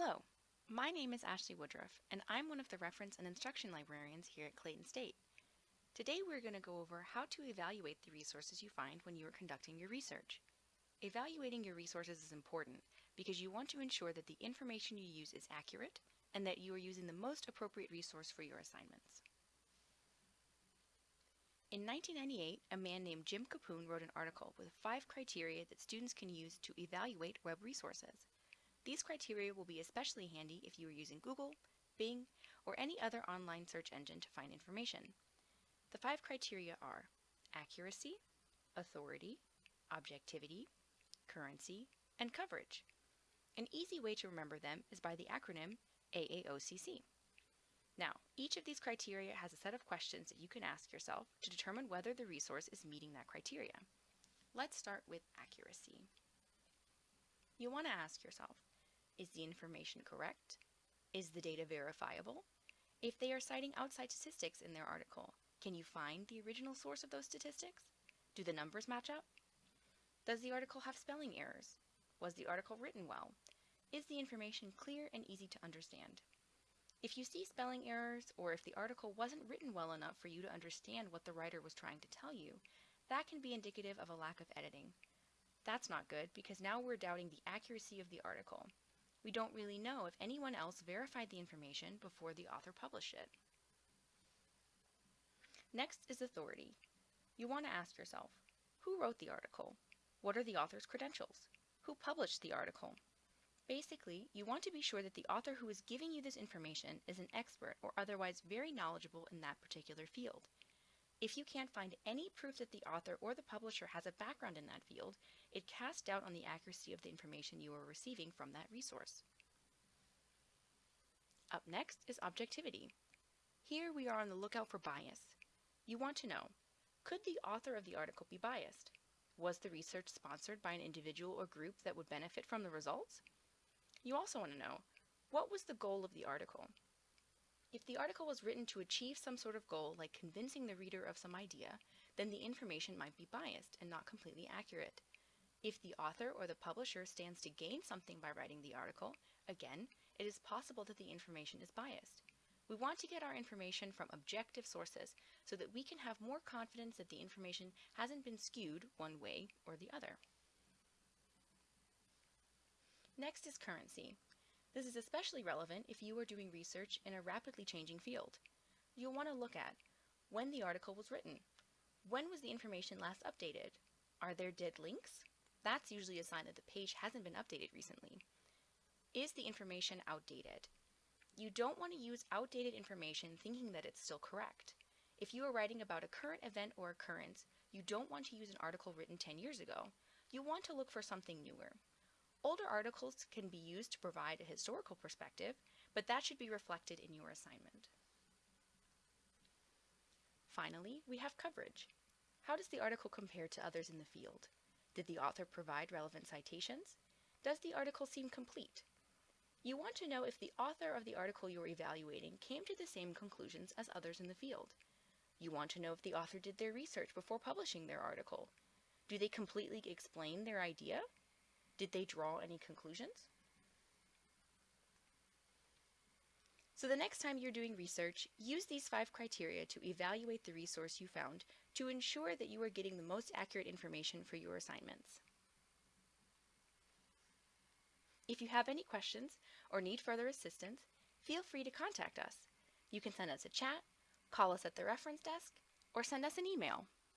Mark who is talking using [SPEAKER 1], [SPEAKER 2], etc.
[SPEAKER 1] Hello, my name is Ashley Woodruff, and I'm one of the reference and instruction librarians here at Clayton State. Today we're going to go over how to evaluate the resources you find when you are conducting your research. Evaluating your resources is important because you want to ensure that the information you use is accurate and that you are using the most appropriate resource for your assignments. In 1998, a man named Jim Kapoun wrote an article with five criteria that students can use to evaluate web resources. These criteria will be especially handy if you are using Google, Bing, or any other online search engine to find information. The five criteria are accuracy, authority, objectivity, currency, and coverage. An easy way to remember them is by the acronym AAOCC. Now, each of these criteria has a set of questions that you can ask yourself to determine whether the resource is meeting that criteria. Let's start with accuracy. You want to ask yourself, is the information correct? Is the data verifiable? If they are citing outside statistics in their article, can you find the original source of those statistics? Do the numbers match up? Does the article have spelling errors? Was the article written well? Is the information clear and easy to understand? If you see spelling errors or if the article wasn't written well enough for you to understand what the writer was trying to tell you, that can be indicative of a lack of editing. That's not good because now we're doubting the accuracy of the article. We don't really know if anyone else verified the information before the author published it. Next is authority. You want to ask yourself, who wrote the article? What are the author's credentials? Who published the article? Basically, you want to be sure that the author who is giving you this information is an expert or otherwise very knowledgeable in that particular field. If you can't find any proof that the author or the publisher has a background in that field, it casts doubt on the accuracy of the information you are receiving from that resource. Up next is objectivity. Here we are on the lookout for bias. You want to know, could the author of the article be biased? Was the research sponsored by an individual or group that would benefit from the results? You also want to know, what was the goal of the article? If the article was written to achieve some sort of goal, like convincing the reader of some idea, then the information might be biased and not completely accurate. If the author or the publisher stands to gain something by writing the article, again, it is possible that the information is biased. We want to get our information from objective sources so that we can have more confidence that the information hasn't been skewed one way or the other. Next is currency. This is especially relevant if you are doing research in a rapidly changing field. You'll want to look at when the article was written. When was the information last updated? Are there dead links? That's usually a sign that the page hasn't been updated recently. Is the information outdated? You don't want to use outdated information thinking that it's still correct. If you are writing about a current event or occurrence, you don't want to use an article written 10 years ago. You want to look for something newer. Older articles can be used to provide a historical perspective, but that should be reflected in your assignment. Finally, we have coverage. How does the article compare to others in the field? Did the author provide relevant citations? Does the article seem complete? You want to know if the author of the article you're evaluating came to the same conclusions as others in the field. You want to know if the author did their research before publishing their article. Do they completely explain their idea? Did they draw any conclusions? So the next time you're doing research, use these five criteria to evaluate the resource you found to ensure that you are getting the most accurate information for your assignments. If you have any questions or need further assistance, feel free to contact us. You can send us a chat, call us at the reference desk, or send us an email.